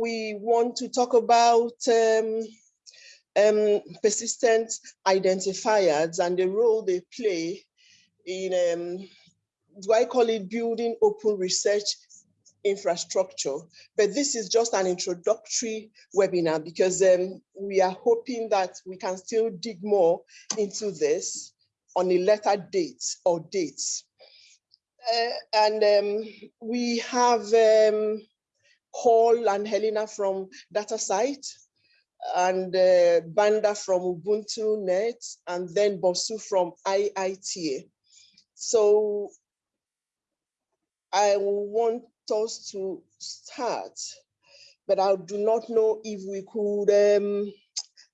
we want to talk about um, um, persistent identifiers and the role they play in, um, do I call it building open research infrastructure? But this is just an introductory webinar because um, we are hoping that we can still dig more into this on a later date or dates. Uh, and um, we have um, Paul and Helena from DataCite, and uh, Banda from UbuntuNet, and then Bosun from IITA. So I want us to start, but I do not know if we could, um,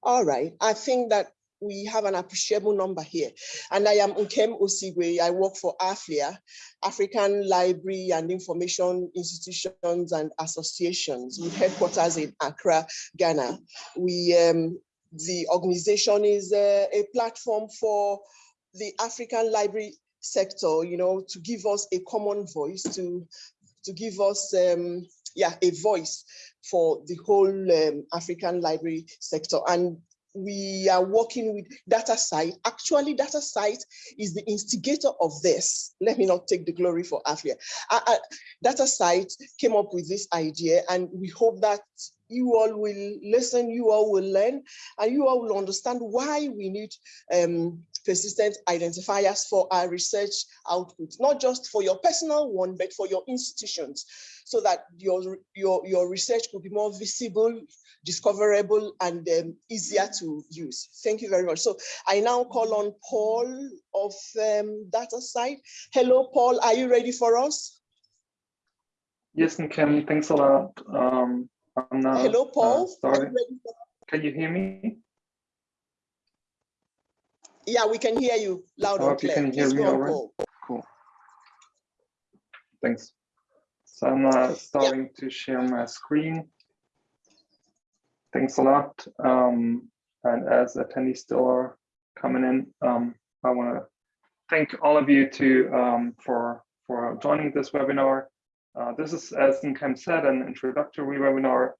all right, I think that we have an appreciable number here. And I am Nkem Osigwe. I work for AFLIA, African Library and Information Institutions and Associations with headquarters in Accra, Ghana. We, um, the organization is a, a platform for the African library sector, you know, to give us a common voice, to, to give us um, yeah, a voice for the whole um, African library sector. And we are working with DataCite. Actually, DataCite is the instigator of this. Let me not take the glory for AFLIA. Uh, uh, DataCite came up with this idea and we hope that you all will listen, you all will learn, and you all will understand why we need um, persistent identifiers for our research output, not just for your personal one, but for your institutions, so that your, your, your research could be more visible, discoverable and um, easier to use. Thank you very much. So I now call on Paul of um, DataCite. Hello, Paul, are you ready for us? Yes, Nkem, thanks a lot. Um, I'm now, Hello, Paul. Uh, you Can you hear me? Yeah, we can hear you loud and clear. You can hear Please me all right? Cool. Thanks. So I'm uh, starting yeah. to share my screen. Thanks a lot. Um, and as attendees still are coming in, um, I want to thank all of you to um, for for joining this webinar. Uh, this is, as Nkem said, an introductory webinar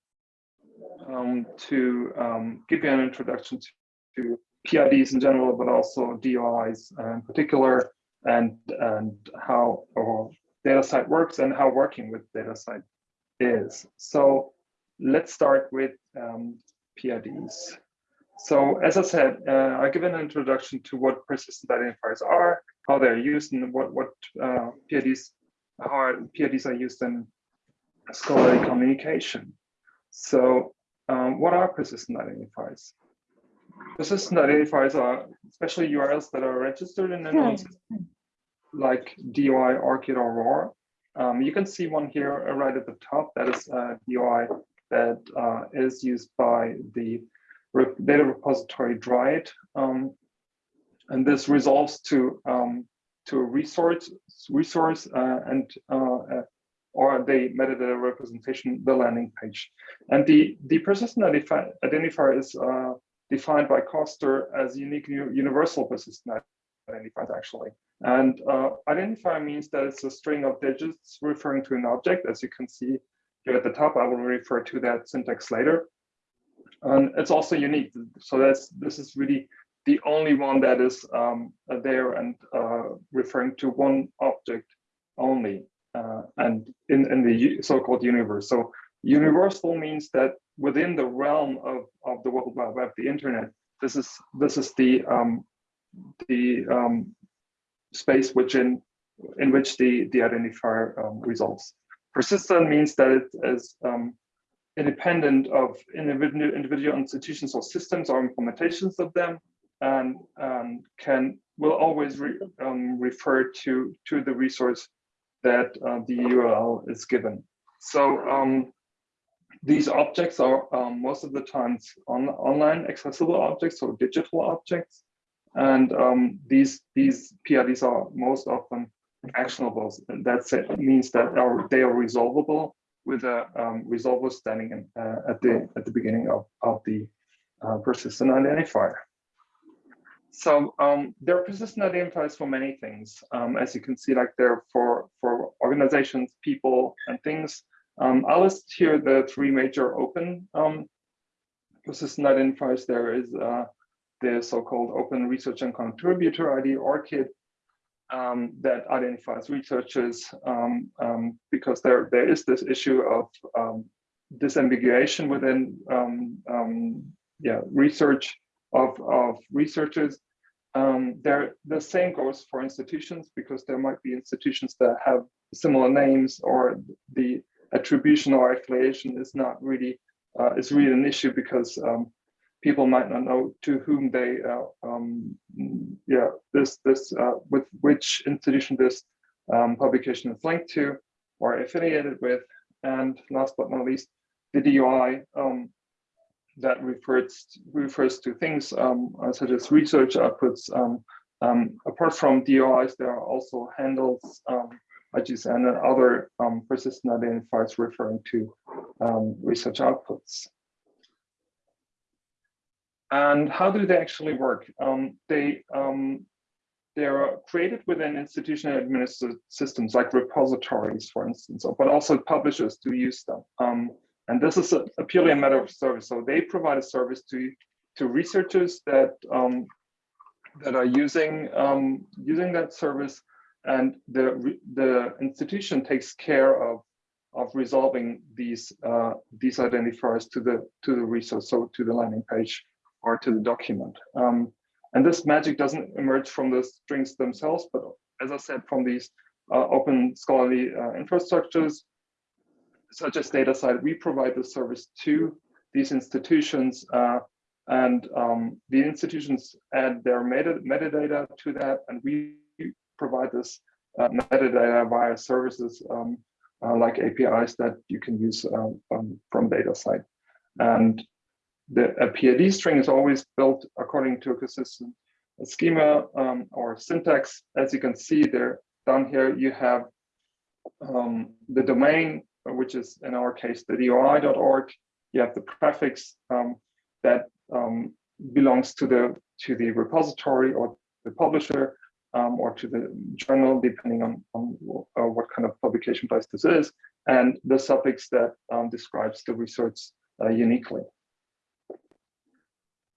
um, to um, give you an introduction to, to, PIDs in general, but also DOIs in particular, and and how or DataCite works and how working with DataCite is. So let's start with um, PIDs. So as I said, uh, I give an introduction to what persistent identifiers are, how they're used, and what what uh, PIDs how are, PIDs are used in scholarly communication. So um, what are persistent identifiers? Persistent identifiers are especially URLs that are registered in a known system, like DOI, ORCID, or ROR. Um, you can see one here right at the top. That is a DOI that uh, is used by the data repository Dryad. Um, and this resolves to um, to a resource resource uh, and uh, uh, or the metadata representation, the landing page. And the, the persistent identifier is uh, defined by Koster as unique universal persistent identifiers actually. And uh, identifier means that it's a string of digits referring to an object, as you can see here at the top. I will refer to that syntax later. And it's also unique. So that's this is really the only one that is um, there and uh, referring to one object only uh, and in, in the so-called universe. So universal means that within the realm of, of the World Wide Web, the internet, this is this is the um, the um, space which in in which the the identifier um, results. Persistent means that it is um, independent of individual individual institutions or systems or implementations of them, and can will always re, um, refer to to the resource that uh, the URL is given. So um, these objects are um, most of the times on, online accessible objects or digital objects, and um, these these PIDs are most often actionable. That means that are, they are resolvable with a um, resolver standing in, uh, at the at the beginning of of the uh, persistent identifier. So um, there are persistent identifiers for many things. Um, as you can see, like they're for, for organizations, people, and things. Um, I'll list here the three major open um, persistent identifiers. There is uh, the so-called Open Research and Contributor ID, ORCID, um, that identifies researchers um, um, because there, there is this issue of um, disambiguation within yeah, research of, of researchers. there, the same goes for institutions because there might be institutions that have similar names or the attribution or affiliation is not really uh, is really an issue because um, people might not know to whom they uh, um, yeah this this uh, with which institution this um, publication is linked to or affiliated with. And last but not least the DOI um, that refers refers to things um, such as research outputs um, apart from DOIs there are also handles IGSN and other um, persistent identifiers referring to um, research outputs. And how do they actually work? Um, they um, they are created within institutional administered systems like repositories, for instance, but also publishers do use them. Um, and this is a, a, purely a matter of service. So they provide a service to to researchers that um, that are using using that service and the the institution takes care of of resolving these uh, these identifiers to the to the resource, so to the landing page or to the document. Um, and this magic doesn't emerge from the strings themselves, but as I said, from these uh, open scholarly uh, infrastructures, such as DataCite, we provide the service to these institutions uh, and um, the institutions add their meta metadata to that and we provide this uh, metadata via services um, uh, like APIs that you can use um, um, from DataCite. And the a PID string is always built according to a consistent schema um, or syntax. As you can see there down here, you have um, the domain, which is in our case the DOI.org. You have the prefix um, that belongs to the to the repository or the publisher um, or to the journal, depending on, on uh, what kind of publication place this is, and the suffix that um, describes the research uh, uniquely.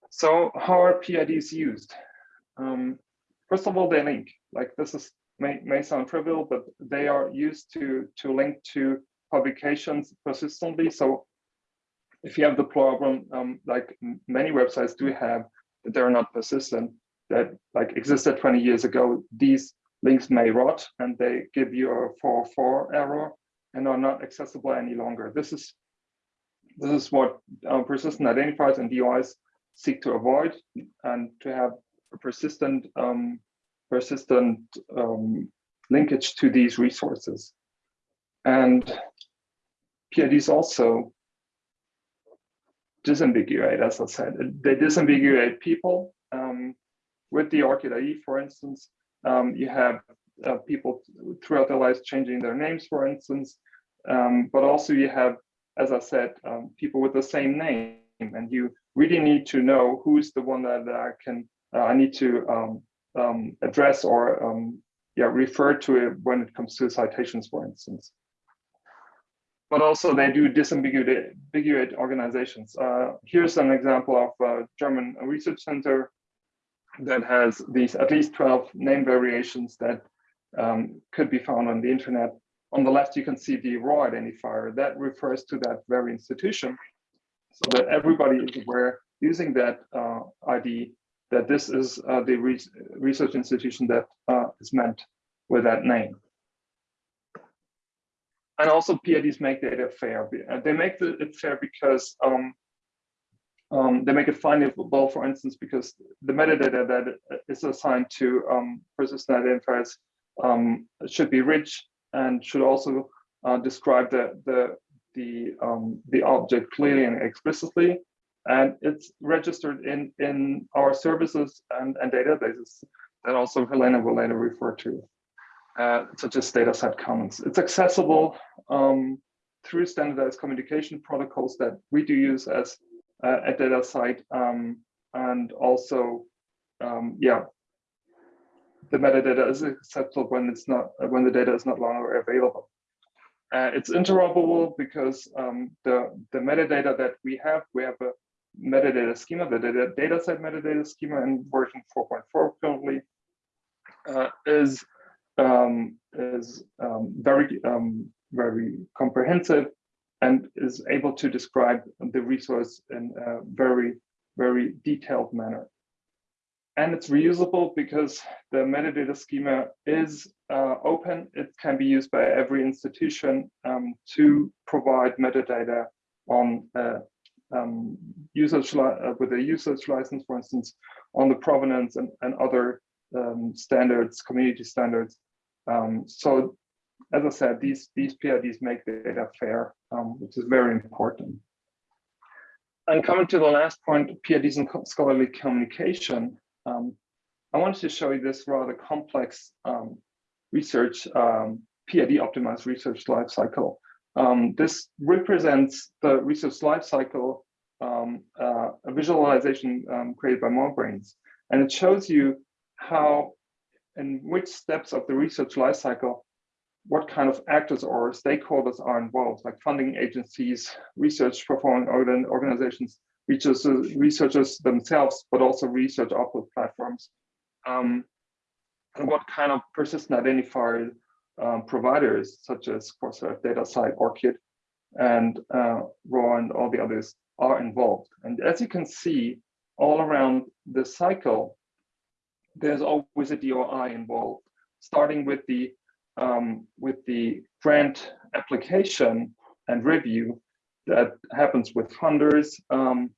So how are PIDs used? Um, first of all, they link. Like this is may, may sound trivial, but they are used to, to link to publications persistently. So if you have the problem, um, like many websites do have, that they're not persistent, that like existed 20 years ago, these links may rot and they give you a 404 error and are not accessible any longer. This is this is what uh, persistent identifiers and DOIs seek to avoid and to have a persistent um, persistent um, linkage to these resources. And PIDs also disambiguate, as I said, they disambiguate people um, with the ORCID ID, for instance, um, you have uh, people throughout their lives changing their names, for instance, um, but also you have, as I said, um, people with the same name, and you really need to know who's the one that, I can, uh, I need to um, um, address or um, yeah, refer to it when it comes to citations, for instance. But also they do disambiguate organizations. Uh, here's an example of a German research center that has these at least 12 name variations that um, could be found on the internet. On the left, you can see the ROR identifier that refers to that very institution so that everybody is aware using that uh, ID that this is uh, the re research institution that uh, is meant with that name. And also PIDs make data fair. They make it fair because um, um, they make it findable, for instance, because the metadata that is assigned to um, persistent identifiers um, should be rich and should also uh, describe the the the um, the object clearly and explicitly, and it's registered in in our services and, and databases that also Helena will later refer to, uh, such as DataCite Commons. It's accessible um, through standardized communication protocols that we do use as uh, at DataCite um, and also um, yeah. The metadata is acceptable when it's not when the data is not longer available. Uh, it's interoperable because um, the, the metadata that we have, we have a metadata schema, the data, DataCite metadata schema in version 4.4 currently, uh, is um, is um, very um, very comprehensive and is able to describe the resource in a very very detailed manner. And it's reusable because the metadata schema is uh, open. It can be used by every institution um, to provide metadata on uh, um, usage uh, with a usage license, for instance, on the provenance and, and other um, standards, community standards. Um, so as I said, these, these PIDs make data fair, um, which is very important. And coming to the last point, PIDs and scholarly communication, um, I wanted to show you this rather complex um, research, um, PID optimized research lifecycle. Um, this represents the research lifecycle, um, uh, a visualization um, created by MoreBrains. And it shows you how and which steps of the research lifecycle, what kind of actors or stakeholders are involved, like funding agencies, research performing organizations, researchers, themselves, but also research output platforms. Um, and what kind of persistent identifier um, providers, such as Crossref, DataCite, ORCID, and uh, ROR and all the others are involved. And as you can see, all around the cycle, there's always a DOI involved, starting with the um, with the grant application and review that happens with funders um,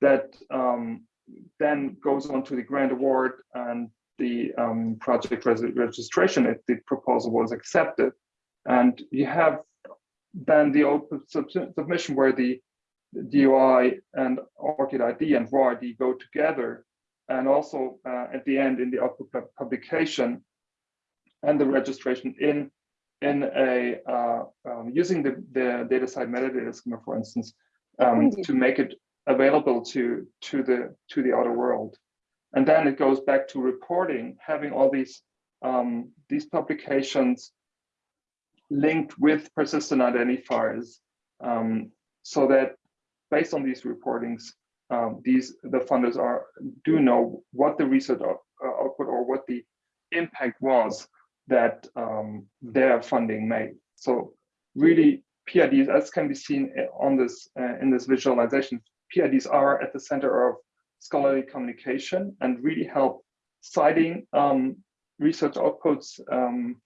that um, then goes on to the grant award and the um, project registration if the proposal was accepted. And you have then the open sub submission where the DOI and ORCID ID and ROR ID go together and also uh, at the end in the output publication and the registration in in a uh, um, using the the DataCite metadata schema, for instance, um, to make it available to to the to the outer world, and then it goes back to reporting, having all these um, these publications linked with persistent identifiers, um, so that based on these reportings, um, these the funders are do know what the research uh, output or what the impact was that um, their funding made. So really PIDs, as can be seen on this uh, in this visualization, PIDs are at the center of scholarly communication and really help citing um, research outputs um,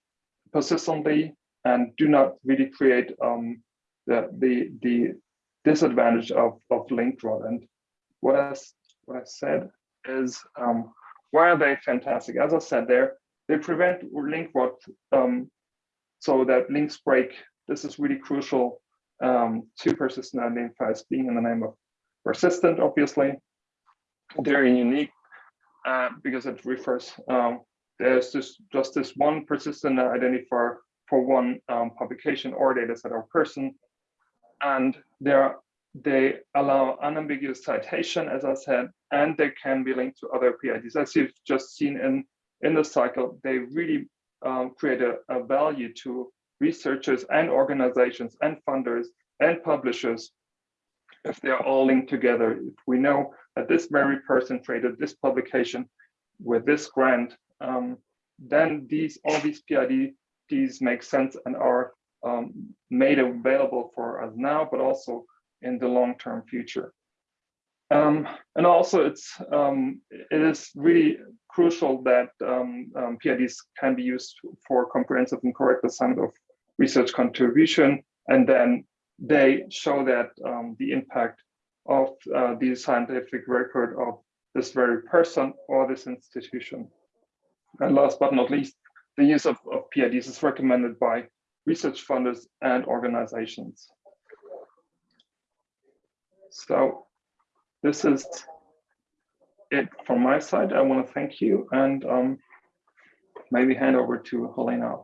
persistently and do not really create um, the, the, the disadvantage of, of linked rot. And what I, what I said is, um, why are they fantastic? As I said, there they prevent link rot um, so that links break. This is really crucial um, to persistent identifiers being in the name of persistent, obviously. They're unique uh, because it refers, um, there's just, just this one persistent identifier for one um, publication or data set or person. And they allow unambiguous citation, as I said, and they can be linked to other PIDs. As you've just seen in, in the cycle, they really um, create a, a, value to researchers and organizations and funders and publishers if they're all linked together. If we know that this very person created this publication with this grant, um, then these all these PIDs make sense and are um, made available for us now, but also in the long-term future. Um, and also it's um, it is really crucial that um, um PIDs can be used for comprehensive and correct assignment of research contribution, and then they show that um, the impact of uh, the scientific record of this very person or this institution. And last but not least, the use of, of PIDs is recommended by research funders and organizations. So this is it from my side. I want to thank you and um, maybe hand over to Helena.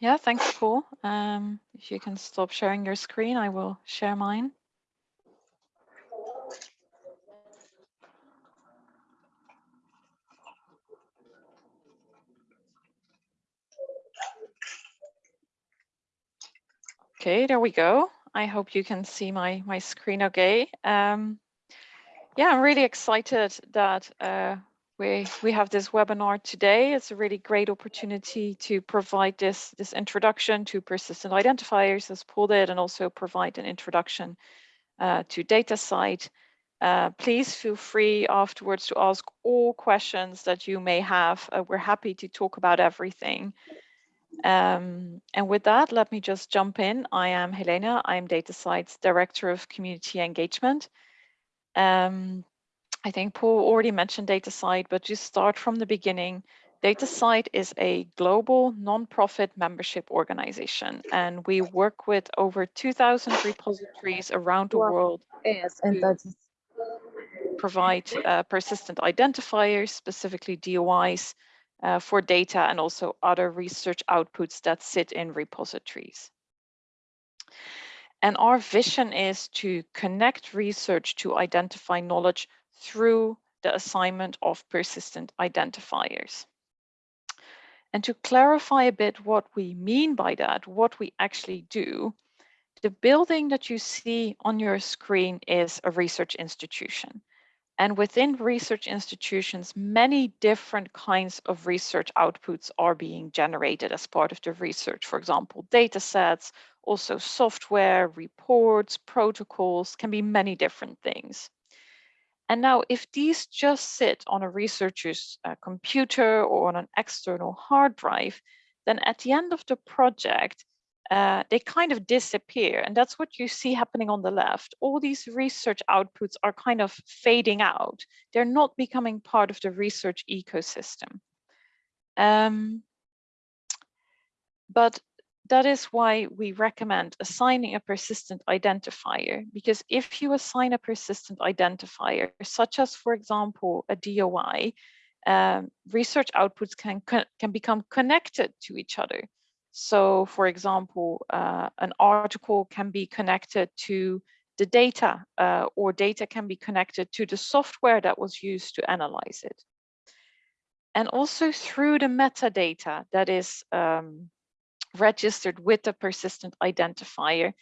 Yeah, thanks, Paul. Um, if you can stop sharing your screen, I will share mine. Okay, there we go. I hope you can see my, my screen okay. Um, yeah, I'm really excited that uh, we, we have this webinar today. It's a really great opportunity to provide this, this introduction to persistent identifiers as Paul did, and also provide an introduction uh, to DataCite. Uh, please feel free afterwards to ask all questions that you may have. Uh, we're happy to talk about everything. Um, and with that, let me just jump in. I am Helena. I'm DataCite's Director of Community Engagement. Um, I think Paul already mentioned DataCite, but just start from the beginning. DataCite is a global nonprofit membership organization, and we work with over 2,000 repositories around the world to provide uh, persistent identifiers, specifically DOIs, uh, for data and also other research outputs that sit in repositories. And our vision is to connect research to identify knowledge through the assignment of persistent identifiers. And to clarify a bit what we mean by that, what we actually do, the building that you see on your screen is a research institution. And within research institutions, many different kinds of research outputs are being generated as part of the research. For example, data sets, also software, reports, protocols, can be many different things. And now if these just sit on a researcher's uh, computer or on an external hard drive, then at the end of the project, uh, they kind of disappear. And that's what you see happening on the left. All these research outputs are kind of fading out. They're not becoming part of the research ecosystem. Um, but that is why we recommend assigning a persistent identifier, because if you assign a persistent identifier, such as, for example, a DOI, um, research outputs can, can become connected to each other. So for example, uh, an article can be connected to the data uh, or data can be connected to the software that was used to analyze it. And also through the metadata that is um, registered with the persistent identifier,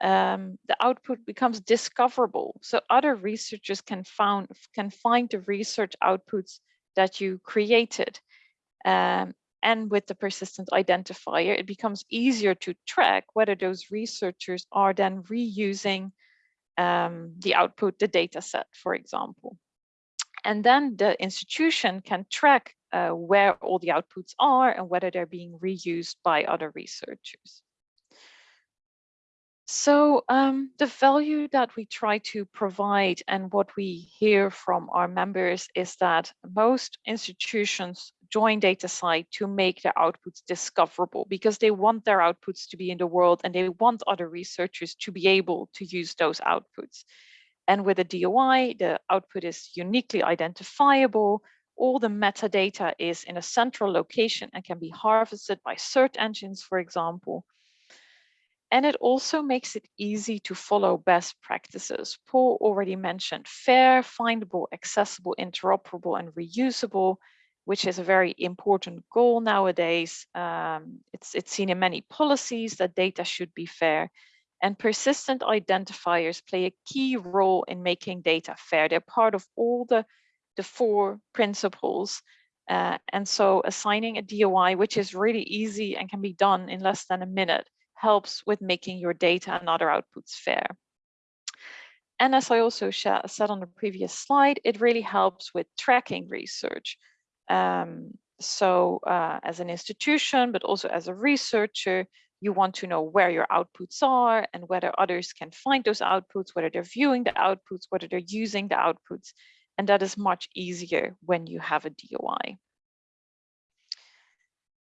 um, the output becomes discoverable. So other researchers can, found, can find the research outputs that you created. Um, and with the persistent identifier, it becomes easier to track whether those researchers are then reusing um, the output, the data set, for example. And then the institution can track uh, where all the outputs are and whether they're being reused by other researchers. So um, the value that we try to provide and what we hear from our members is that most institutions join DataCite to make their outputs discoverable because they want their outputs to be in the world and they want other researchers to be able to use those outputs. And with a DOI, the output is uniquely identifiable. All the metadata is in a central location and can be harvested by search engines, for example. And it also makes it easy to follow best practices. Paul already mentioned fair, findable, accessible, interoperable, and reusable which is a very important goal nowadays. Um, it's, it's seen in many policies that data should be fair and persistent identifiers play a key role in making data fair. They're part of all the, the four principles. Uh, and so assigning a DOI, which is really easy and can be done in less than a minute, helps with making your data and other outputs fair. And as I also said on the previous slide, it really helps with tracking research. Um, so uh, as an institution, but also as a researcher, you want to know where your outputs are and whether others can find those outputs, whether they're viewing the outputs, whether they're using the outputs. And that is much easier when you have a DOI.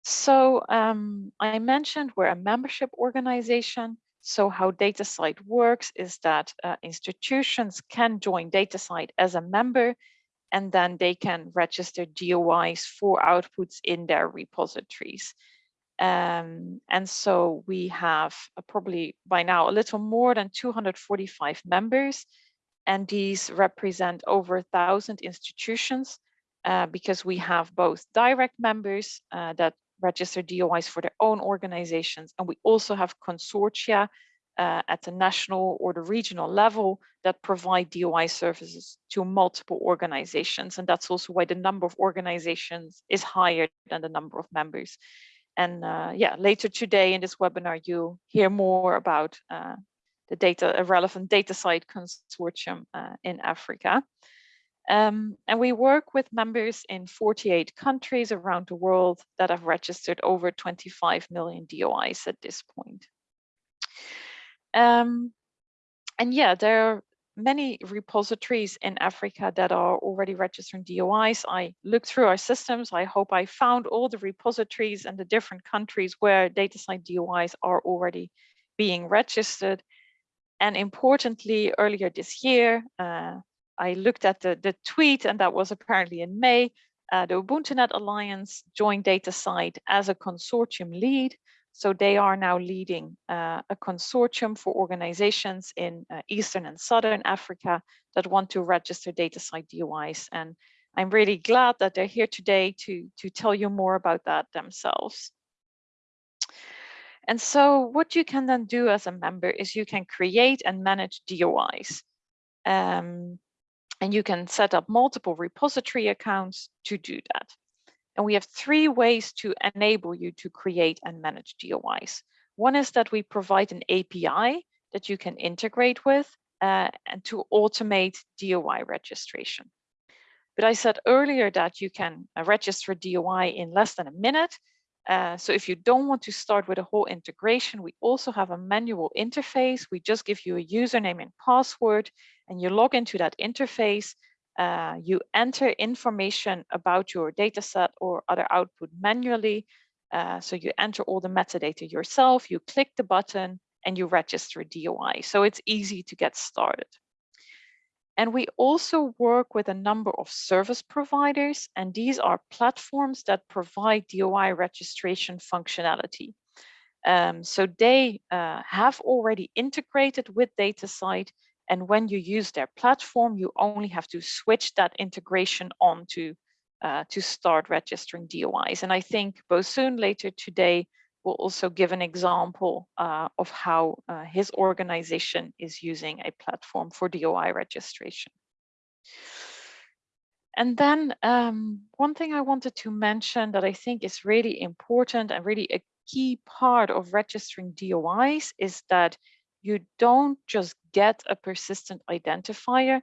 So um, I mentioned we're a membership organization. So how DataCite works is that uh, institutions can join DataCite as a member and then they can register DOIs for outputs in their repositories. Um, and so we have probably by now a little more than 245 members, and these represent over a thousand institutions uh, because we have both direct members uh, that register DOIs for their own organizations. And we also have consortia uh, at the national or the regional level that provide DOI services to multiple organizations. And that's also why the number of organizations is higher than the number of members. And uh, yeah, later today in this webinar, you'll hear more about uh, the data, relevant DataCite consortium uh, in Africa. Um, and we work with members in 48 countries around the world that have registered over 25 million DOIs at this point. Um, and yeah, there are many repositories in Africa that are already registering DOIs. I looked through our systems. I hope I found all the repositories and the different countries where DataCite DOIs are already being registered. And importantly, earlier this year, uh, I looked at the, the tweet and that was apparently in May, uh, the UbuntuNet Alliance joined DataCite as a consortium lead. So they are now leading uh, a consortium for organizations in uh, Eastern and Southern Africa that want to register DataCite DOIs. And I'm really glad that they're here today to, to tell you more about that themselves. And so what you can then do as a member is you can create and manage DOIs. Um, and you can set up multiple repository accounts to do that. And we have three ways to enable you to create and manage DOIs. One is that we provide an API that you can integrate with uh, and to automate DOI registration. But I said earlier that you can uh, register DOI in less than a minute. Uh, so if you don't want to start with a whole integration, we also have a manual interface. We just give you a username and password and you log into that interface, uh, you enter information about your data set or other output manually. Uh, so you enter all the metadata yourself, you click the button and you register DOI. So it's easy to get started. And we also work with a number of service providers, and these are platforms that provide DOI registration functionality. Um, so they uh, have already integrated with DataCite and when you use their platform, you only have to switch that integration on to, uh, to start registering DOIs. And I think Bosun later today will also give an example uh, of how uh, his organization is using a platform for DOI registration. And then um, one thing I wanted to mention that I think is really important and really a key part of registering DOIs is that you don't just get a persistent identifier,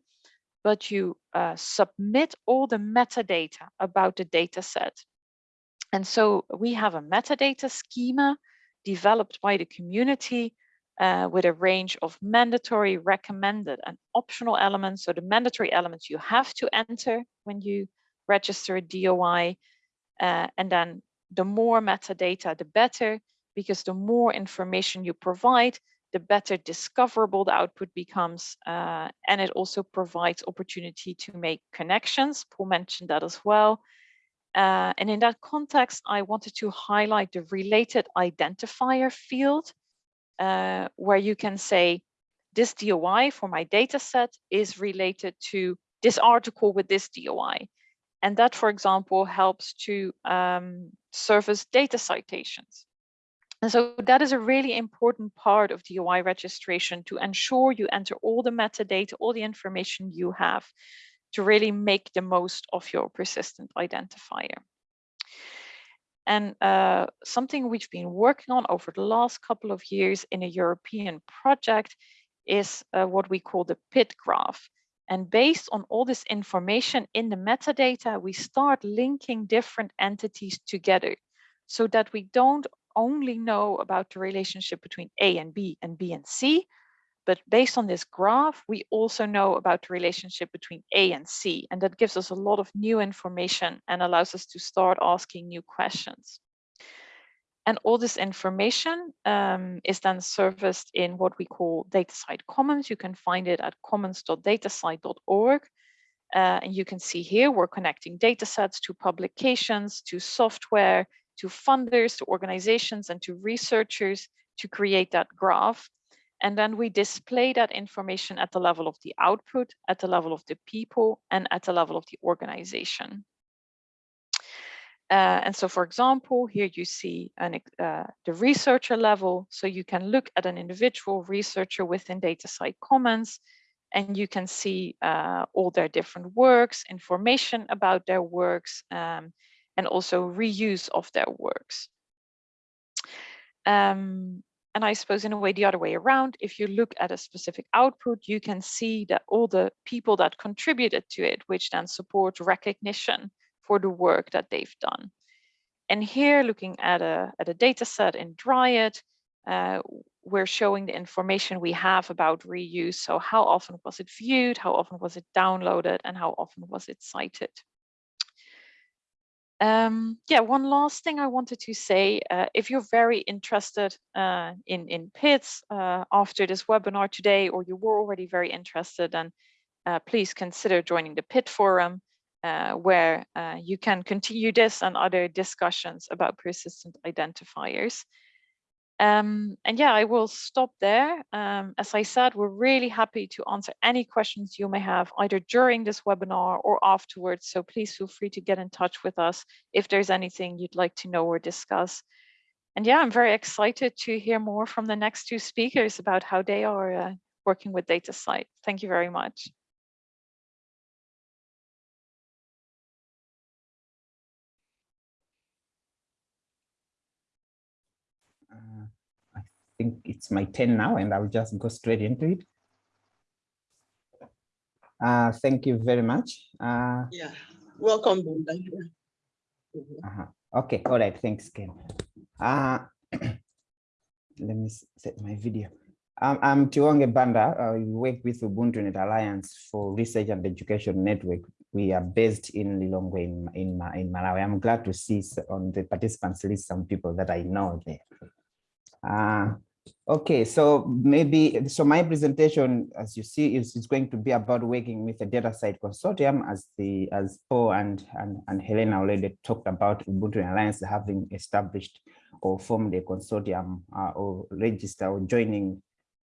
but you uh, submit all the metadata about the data set. And so we have a metadata schema developed by the community uh, with a range of mandatory, recommended and optional elements. So the mandatory elements you have to enter when you register a DOI. Uh, and then the more metadata, the better, because the more information you provide, the better discoverable the output becomes. Uh, and it also provides opportunity to make connections. Paul mentioned that as well. Uh, and in that context, I wanted to highlight the related identifier field, uh, where you can say, this DOI for my data set is related to this article with this DOI. And that, for example, helps to um, service data citations. And so that is a really important part of the DOI registration to ensure you enter all the metadata, all the information you have to really make the most of your persistent identifier. And uh, something we've been working on over the last couple of years in a European project is uh, what we call the PID Graph. And based on all this information in the metadata, we start linking different entities together so that we don't only know about the relationship between A and B and B and C, but based on this graph, we also know about the relationship between A and C, and that gives us a lot of new information and allows us to start asking new questions. And all this information um, is then serviced in what we call DataCite Commons. You can find it at commons.datacite.org. Uh, and you can see here, we're connecting datasets to publications, to software, to funders, to organizations, and to researchers to create that graph. And then we display that information at the level of the output, at the level of the people, and at the level of the organization. Uh, and so, for example, here you see an, uh, the researcher level. So you can look at an individual researcher within DataCite Commons, and you can see uh, all their different works, information about their works, um, and also reuse of their works. Um, and I suppose in a way the other way around, if you look at a specific output, you can see that all the people that contributed to it, which then support recognition for the work that they've done. And here looking at a, at a data set in Dryad, uh, we're showing the information we have about reuse. So how often was it viewed, how often was it downloaded, and how often was it cited? Um, yeah, one last thing I wanted to say, uh, if you're very interested uh, in, in PIDs uh, after this webinar today, or you were already very interested, then uh, please consider joining the PID forum, uh, where uh, you can continue this and other discussions about persistent identifiers. Um, and yeah, I will stop there. Um, as I said, we're really happy to answer any questions you may have either during this webinar or afterwards. So please feel free to get in touch with us if there's anything you'd like to know or discuss. And yeah, I'm very excited to hear more from the next two speakers about how they are uh, working with DataCite. Thank you very much. Think it's my turn now and I'll just go straight into it. Uh, thank you very much. Uh, Yeah, welcome, Banda. uh -huh. Okay, all right, thanks, Ken. Uh, let me set my video. Um, I'm Tiwonge Banda. I work with Ubuntu Net Alliance for Research and Education Network. We are based in Lilongwe in, in, in Malawi. I'm glad to see on the participants list some people that I know there. Uh, okay, so maybe, so my presentation, as you see, is, is going to be about working with the DataCite consortium as the, as Paul and, and, and Helena already talked about Ubuntu Alliance having established or formed a consortium uh, or register or joining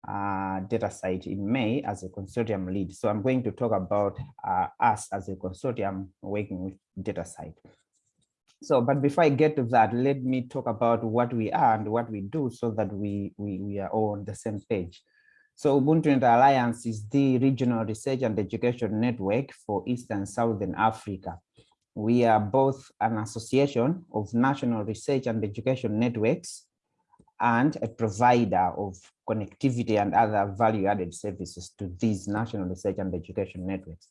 uh, DataCite in May as a consortium lead. So I'm going to talk about uh, us as a consortium working with DataCite. So, but before I get to that, let me talk about what we are and what we do so that we, we, we are all on the same page. So Ubuntu Net Alliance is the regional research and education network for East and Southern Africa. We are both an association of national research and education networks and a provider of connectivity and other value-added services to these national research and education networks.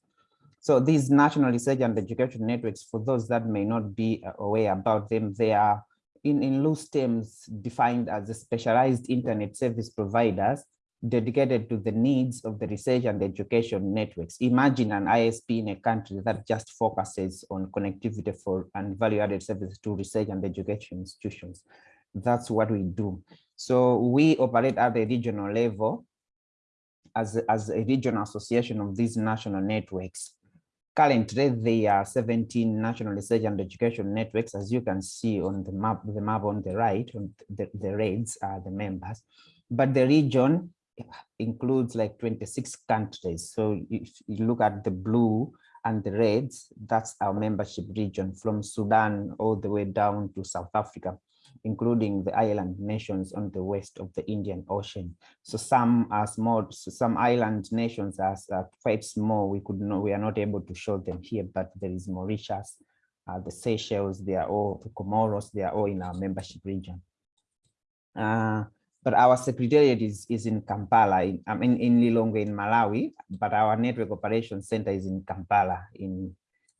So these national research and education networks, for those that may not be uh, aware about them, they are in, in loose terms defined as specialized internet service providers dedicated to the needs of the research and education networks. Imagine an ISP in a country that just focuses on connectivity for and value-added services to research and education institutions. That's what we do. So we operate at the regional level as, as a regional association of these national networks. Currently, there are 17 national research and education networks, as you can see on the map, the map on the right, on the, the reds are the members, but the region includes like 26 countries. So if you look at the blue and the reds, that's our membership region from Sudan all the way down to South Africa including the island nations on the west of the Indian Ocean. So some are small, so some island nations are, are, quite small. We could we are not able to show them here, but there is Mauritius, uh, the Seychelles, they are all the Comoros, they are all in our membership region. Uh, but our secretariat is, is in Kampala, in, I mean, in Lilongwe in Malawi, but our network operations center is in Kampala in,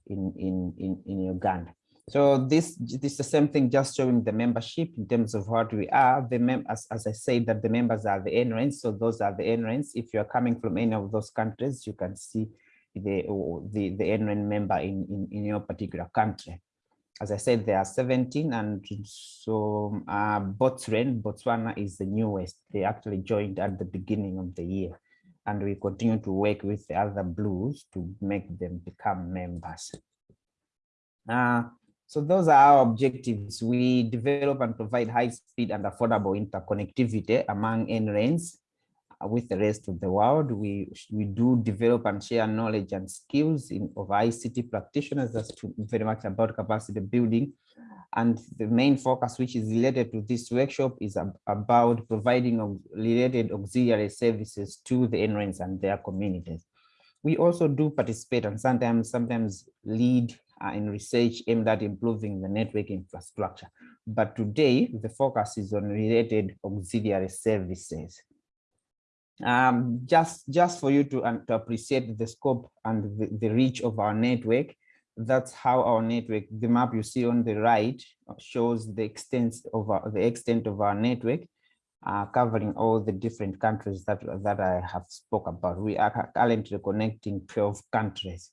in, in, in, in Uganda. So this, this is the same thing, just showing the membership in terms of what we are. The mem as, as I said, that the members are the NRENs. So those are the NRENs. If you're coming from any of those countries, you can see the, the, the NREN member in, in, in your particular country. As I said, there are 17 and so uh, Botswana, Botswana is the newest. They actually joined at the beginning of the year and we continue to work with the other blues to make them become members. Uh, so those are our objectives. We develop and provide high speed and affordable interconnectivity among NRENs uh, with the rest of the world. We, we do develop and share knowledge and skills in, of ICT practitioners. That's very much about capacity building. And the main focus, which is related to this workshop, is ab about providing related auxiliary services to the NRENs and their communities. We also do participate and sometimes sometimes lead in research aimed at improving the network infrastructure. But today, the focus is on related auxiliary services. Um, just, just for you to, um, to appreciate the scope and the, the reach of our network, that's how our network, the map you see on the right shows the extent of our, the extent of our network, uh, covering all the different countries that, that I have spoke about. We are currently connecting 12 countries.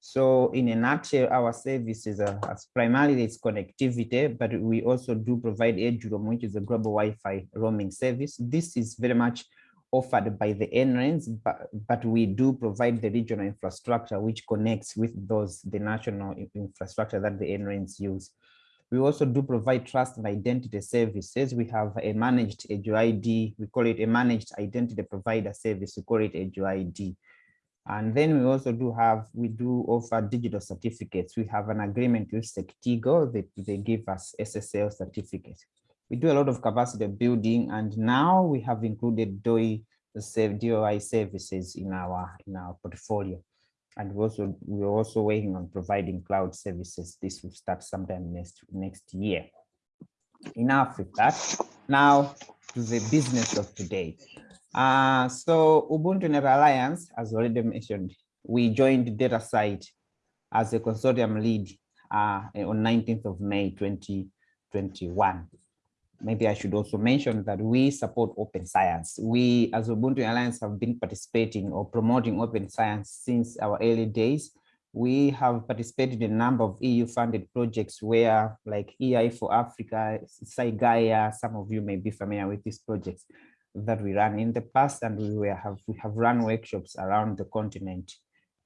So in a nutshell, our services are primarily it's connectivity, but we also do provide EduRoam, which is a global Wi-Fi roaming service. This is very much offered by the NRENs, but, but we do provide the regional infrastructure which connects with those, the national infrastructure that the NRENs use. We also do provide trust and identity services. We have a managed EduID, we call it a managed identity provider service, we call it EduID. And then we also do have, we do offer digital certificates. We have an agreement with Sectigo that they give us SSL certificates we do a lot of capacity building and now we have included DOI, DOI services in our in our portfolio. And we also we're also working on providing cloud services. This will start sometime next next year. Enough with that. Now to the business of today. Uh, so UbuntuNet Alliance, as already mentioned, we joined DataCite as a consortium lead uh, on 19th of May 2021 maybe I should also mention that we support open science. We as Ubuntu Alliance have been participating or promoting open science since our early days. We have participated in a number of EU funded projects where like EI for Africa, SciGaia, some of you may be familiar with these projects that we ran in the past and we were, have we have run workshops around the continent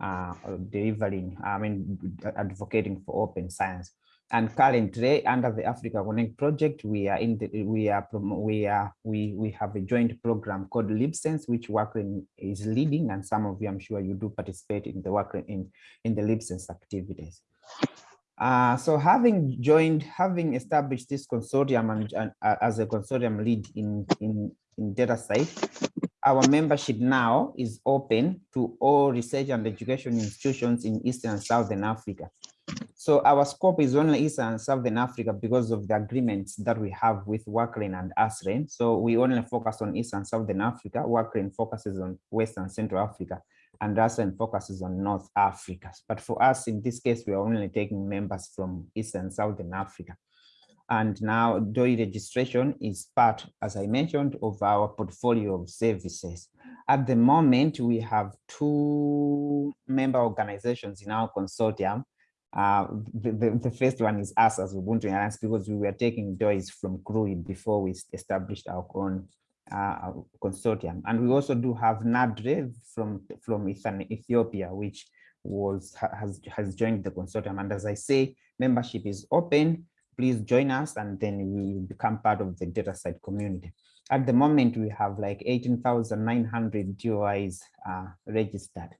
uh, delivering, I mean, advocating for open science. And currently, under the Africa Connect project, we are in the we are we are we we have a joint program called LibSense, which WACREN is leading, and some of you, I'm sure, you do participate in the WACREN in in the LibSense activities. Uh, so having joined, having established this consortium and, and uh, as a consortium lead in in in DataCite, our membership now is open to all research and education institutions in Eastern and Southern Africa. So our scope is only Eastern and Southern Africa because of the agreements that we have with WACREN and ASREN. So we only focus on Eastern and Southern Africa. WACREN focuses on Western and Central Africa and ASREN focuses on North Africa. But for us, in this case, we are only taking members from Eastern and Southern Africa. And now DOI registration is part, as I mentioned, of our portfolio of services. At the moment, we have two member organizations in our consortium uh, the, the, the, first one is us as Ubuntu Alliance because we were taking DOIs from CRUI before we established our own uh, consortium. And we also do have NADRE from, from Ethiopia, which was has, has joined the consortium. And as I say, membership is open. Please join us and then we become part of the DataCite community. At the moment, we have like 18,900 DOIs uh, registered.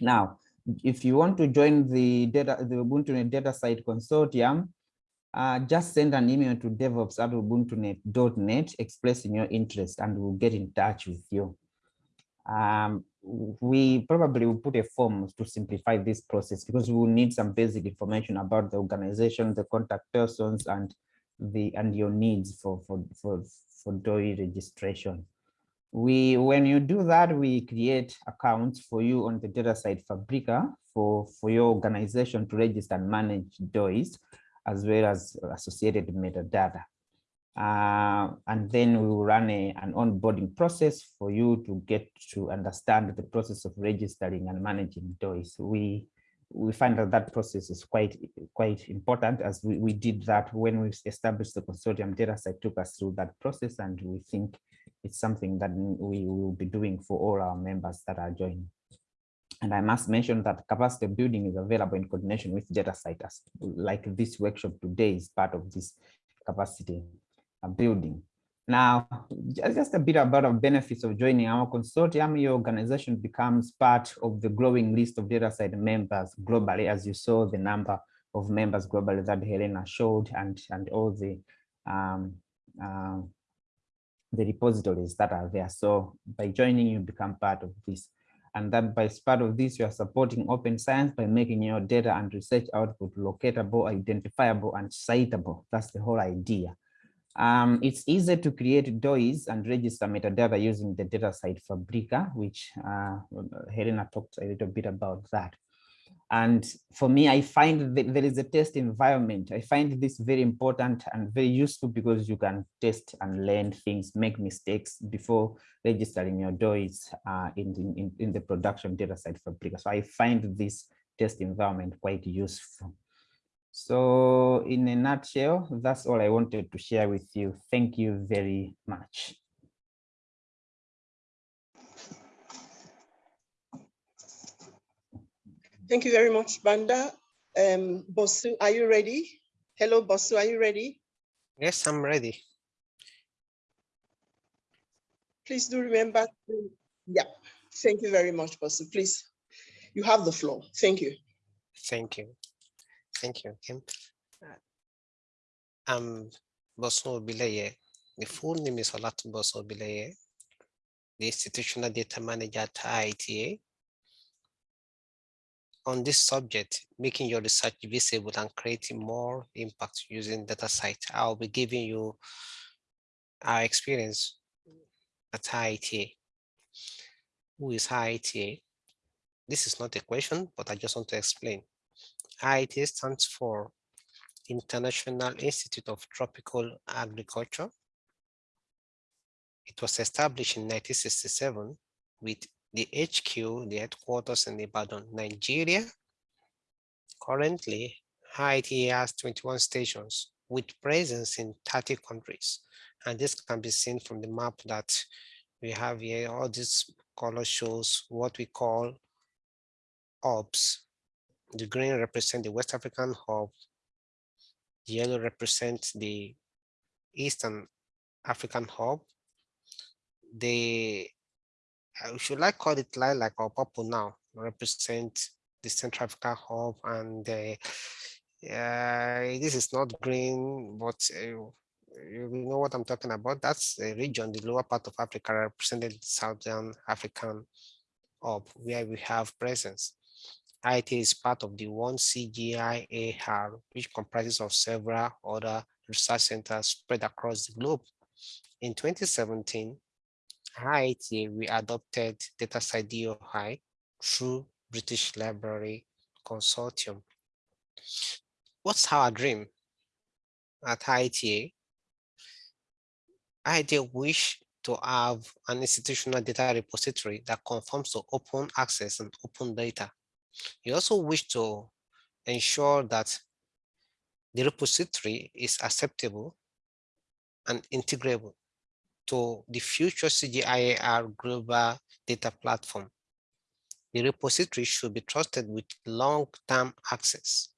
Now, if you want to join the data, the Ubuntu DataCite consortium, uh, just send an email to devops at ubuntunet.net expressing your interest and we'll get in touch with you. Um, we probably will put a form to simplify this process because we will need some basic information about the organization, the contact persons, and the and your needs for for for for DOI registration we when you do that we create accounts for you on the DataCite Fabrica for for your organization to register and manage DOIs as well as associated metadata uh, and then we will run a, an onboarding process for you to get to understand the process of registering and managing DOIs. We we find that that process is quite quite important as we, we did that when we established the consortium data DataCite took us through that process and we think it's something that we will be doing for all our members that are joining. And I must mention that capacity building is available in coordination with data DataCite, like this workshop today is part of this capacity uh, building. Now, just a bit about the benefits of joining our consortium. Your organization becomes part of the growing list of DataCite members globally, as you saw the number of members globally that Helena showed and, and all the um, um, the repositories that are there. So by joining, you become part of this. And that by part of this, you are supporting open science by making your data and research output locatable, identifiable, and citable. That's the whole idea. Um, it's easy to create DOIs and register metadata using the DataCite Fabrica, which uh, Helena talked a little bit about that. And for me, I find that there is a test environment. I find this very important and very useful because you can test and learn things, make mistakes before registering your DOIs uh, in, in, in the production DataCite Fabrica. So I find this test environment quite useful. So in a nutshell, that's all I wanted to share with you. Thank you very much. Thank you very much, Banda. Um, Bosun, are you ready? Hello, Bosun, are you ready? Yes, I'm ready. Please do remember. to- Yeah, thank you very much, Bosun. Please, you have the floor. Thank you. Thank you. Thank you, Nkem. Uh, I'm Bosun Obileye. The full name is Olatunbosun Obileye, the Institutional Data Manager at IITA. On this subject, making your research visible and creating more impact using DataCite, I'll be giving you our experience at IITA. Who is IITA? This is not a question, but I just want to explain. IITA stands for International Institute of Tropical Agriculture. It was established in 1967 with the HQ, the headquarters in Ibadan, Nigeria. Currently, IITA has 21 stations with presence in 30 countries. And this can be seen from the map that we have here. All this color shows what we call hubs the green represent the West African hub. The yellow represents the Eastern African hub. The, should like call it lilac or purple now, represent the Central Africa hub and the, uh, this is not green, but uh, you know what I'm talking about. That's the region, the lower part of Africa represented Southern African hub where we have presence. IT is part of the one CGIAR, which comprises of several other research centers spread across the globe. In 2017, IIT, we adopted DataCite DOI through British Library Consortium. What's our dream at IITA? IITA wish to have an institutional data repository that conforms to open access and open data. You also wish to ensure that the repository is acceptable and integrable to the future CGIAR global data platform. The repository should be trusted with long-term access.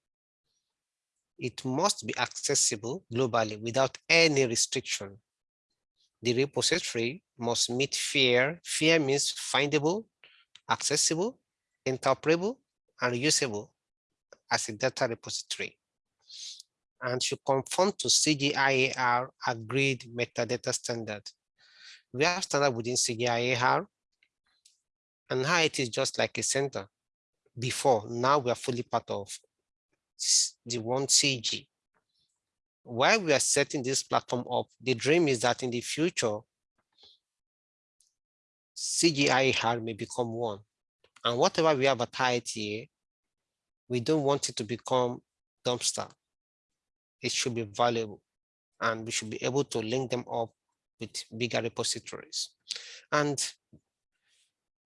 It must be accessible globally without any restriction. The repository must meet FAIR. FAIR means findable, accessible, interoperable, and usable as a data repository and should conform to CGIAR agreed metadata standard. We have standard within CGIAR and how it is just like a center before. Now we are fully part of the one CG. While we are setting this platform up, the dream is that in the future, CGIAR may become one. And whatever we have at IITA, we don't want it to become dumpster. It should be valuable and we should be able to link them up with bigger repositories. And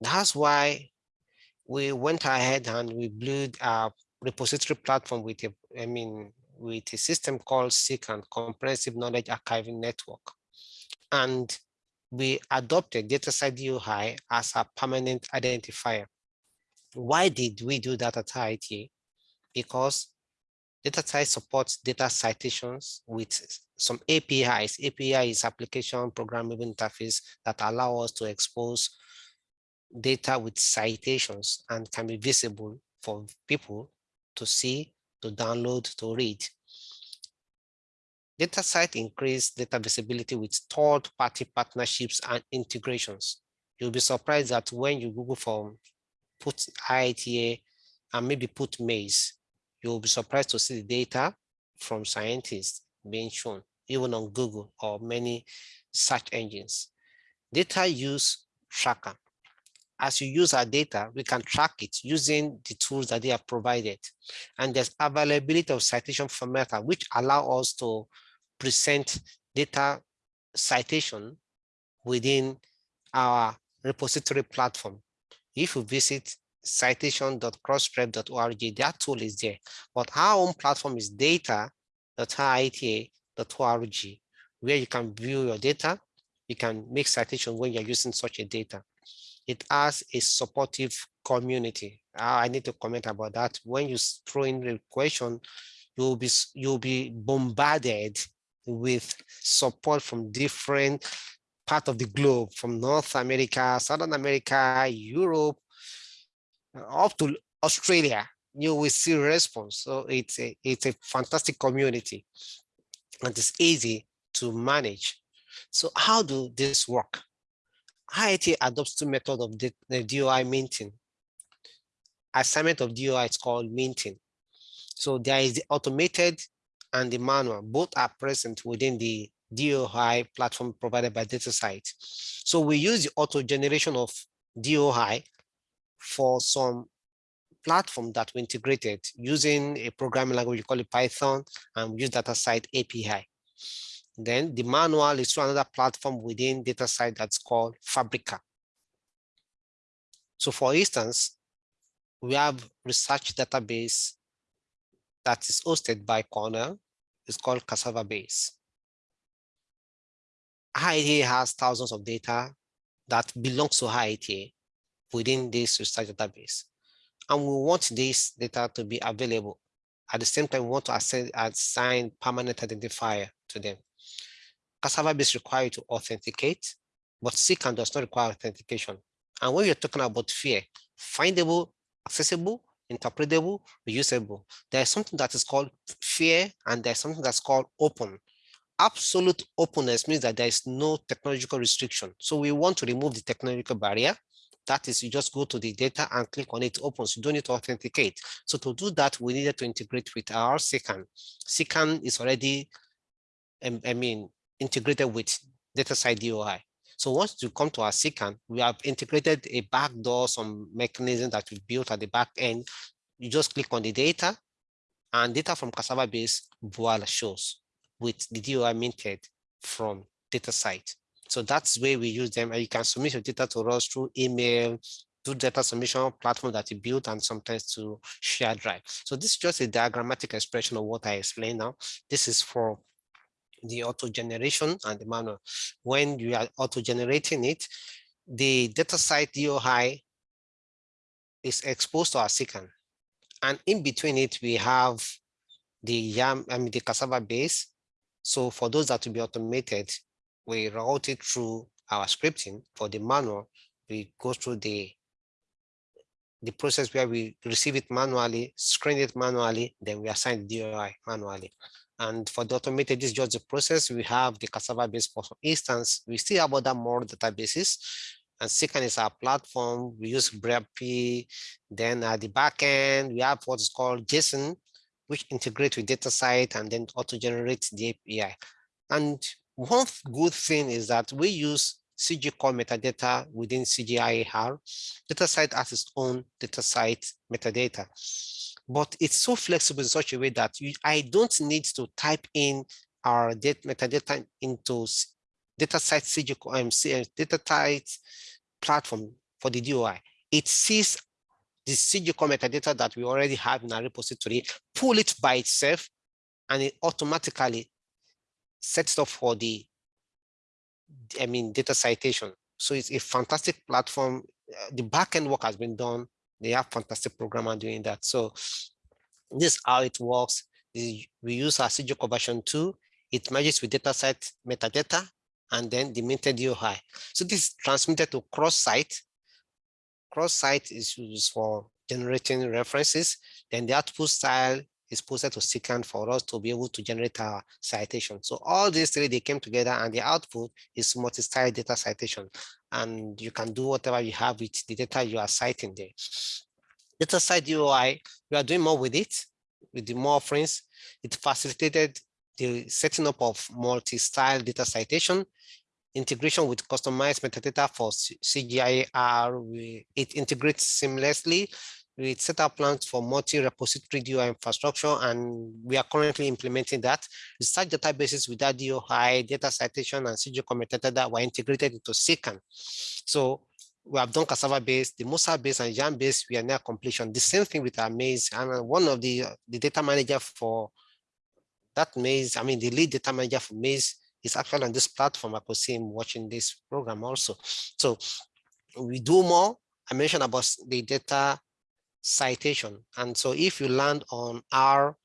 that's why we went ahead and we built a repository platform with a, I mean, with a system called CKAN, Comprehensive Knowledge Archiving Network. And we adopted DataCite DOI as a permanent identifier. Why did we do that at IITA? Because DataCite supports data citations with some APIs. API is application programmable interface that allow us to expose data with citations and can be visible for people to see, to download, to read. DataCite increase data visibility with third-party partnerships and integrations. You'll be surprised that when you Google for put IITA and maybe put maize, you'll be surprised to see the data from scientists being shown, even on Google or many search engines. Data use tracker. As you use our data, we can track it using the tools that they have provided. And there's availability of citation format, which allow us to present data citation within our repository platform. If you visit citation.crossref.org, that tool is there. But our own platform is data.iita.org, where you can view your data. You can make citation when you're using such a data. It has a supportive community. Ah, I need to comment about that. When you throw in the question, you'll be you'll be bombarded with support from different part of the globe, from North America, Southern America, Europe, up to Australia, you will see response. So it's a, it's a fantastic community and it's easy to manage. So how do this work? IIT adopts two methods of the, the DOI minting. Assignment of DOI is called minting. So there is the automated and the manual, both are present within the DOI platform provided by DataCite. So we use the auto generation of DOI for some platform that we integrated using a programming language, we call it Python, and we use DataCite API. Then the manual is through another platform within DataCite that's called Fabrica. So for instance, we have research database that is hosted by Cornell. It's called Cassava Base. IITA has thousands of data that belongs to IITA within this research database. And we want this data to be available. At the same time, we want to assign, permanent identifier to them. Cassava base required to authenticate, but CKAN does not require authentication. And when you're talking about FAIR, findable, accessible, interpretable, reusable, there's something that is called FAIR and there's something that's called open. Absolute openness means that there is no technological restriction. So we want to remove the technological barrier. That is, you just go to the data and click on it, opens. You don't need to authenticate. So to do that, we needed to integrate with our CKAN. CKAN is already, I mean, integrated with DataCite DOI. So once you come to our CKAN, we have integrated a backdoor, some mechanism that we built at the back end. You just click on the data and data from Cassava base voila shows with the DOI minted from DataCite. So that's where we use them and you can submit your data to us through email, through data submission platform that you built and sometimes to share drive. So this is just a diagrammatic expression of what I explained now. This is for the auto generation and the manual. When you are auto generating it, the DataCite DOI is exposed to our CKAN. And in between it, we have the YAM, I mean, the cassava base. So for those that will be automated, we route it through our scripting. For the manual, we go through the the process where we receive it manually, screen it manually, then we assign the DOI manually. And for the automated, this is just the process. We have the cassava base for instance. We still have other more databases. And second is our platform. We use BREP. Then at the back end, we have what's called JSON, which integrates with DataCite and then auto generates the API. And one good thing is that we use CG core metadata within CGIAR. DataCite has its own DataCite metadata but it's so flexible in such a way that you, I don't need to type in our data metadata into data DataCite CG, um, DataCite platform for the DOI. It sees the CG metadata that we already have in our repository, pull it by itself, and it automatically sets up for the, I mean, data citation. So it's a fantastic platform. Uh, the backend work has been done they have fantastic programmer doing that. So this is how it works. we use our CGO version 2. It merges with DataCite metadata and then the minted DOI. So this is transmitted to CrossCite. CrossCite is used for generating references. Then the output style is posted to CKAN for us to be able to generate our citation. So all these three, they came together and the output is multi-style data citation. And you can do whatever you have with the data you are citing there. DataCite DOI, we are doing more with it, with the more offerings. It facilitated the setting up of multi-style data citation, integration with customized metadata for CGIAR. It integrates seamlessly we set up plans for multi-repository DOI infrastructure, and we are currently implementing that. We Research databases with that DOI, data citation, and CGO metadata were integrated into CKAN. So we have done cassava base, the Musa base, and Yam base. We are near completion. The same thing with our maize, and uh, one of the uh, the data manager for that maize, I mean the lead data manager for maize is actually on this platform. I could see him watching this program also. So we do more. I mentioned about the data citation. And so if you land on our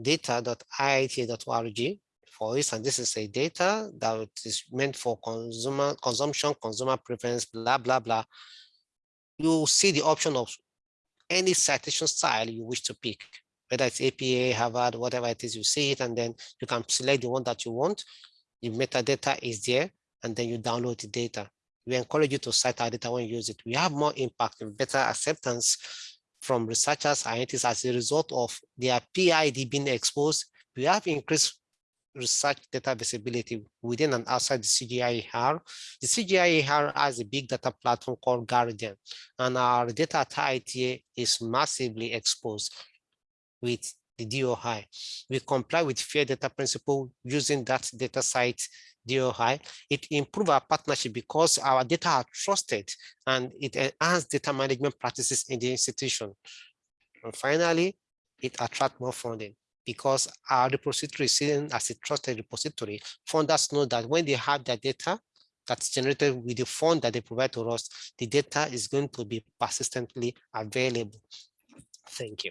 data.iita.org, for instance, this is a data that is meant for consumer consumption, consumer preference, blah, blah, blah. You see the option of any citation style you wish to pick, whether it's APA, Harvard, whatever it is, you see it, and then you can select the one that you want. The metadata is there, and then you download the data we encourage you to cite our data when you use it. We have more impact and better acceptance from researchers and scientists as a result of their PID being exposed. We have increased research data visibility within and outside the CGIAR. The CGIAR has a big data platform called GARDIAN, and our data at IITA is massively exposed with the DOI. We comply with fair data principle using that DataCite DOI, it improve our partnership because our data are trusted and it enhance data management practices in the institution. And finally, it attract more funding because our repository is seen as a trusted repository. Funders know that when they have their data that's generated with the fund that they provide to us, the data is going to be persistently available. Thank you.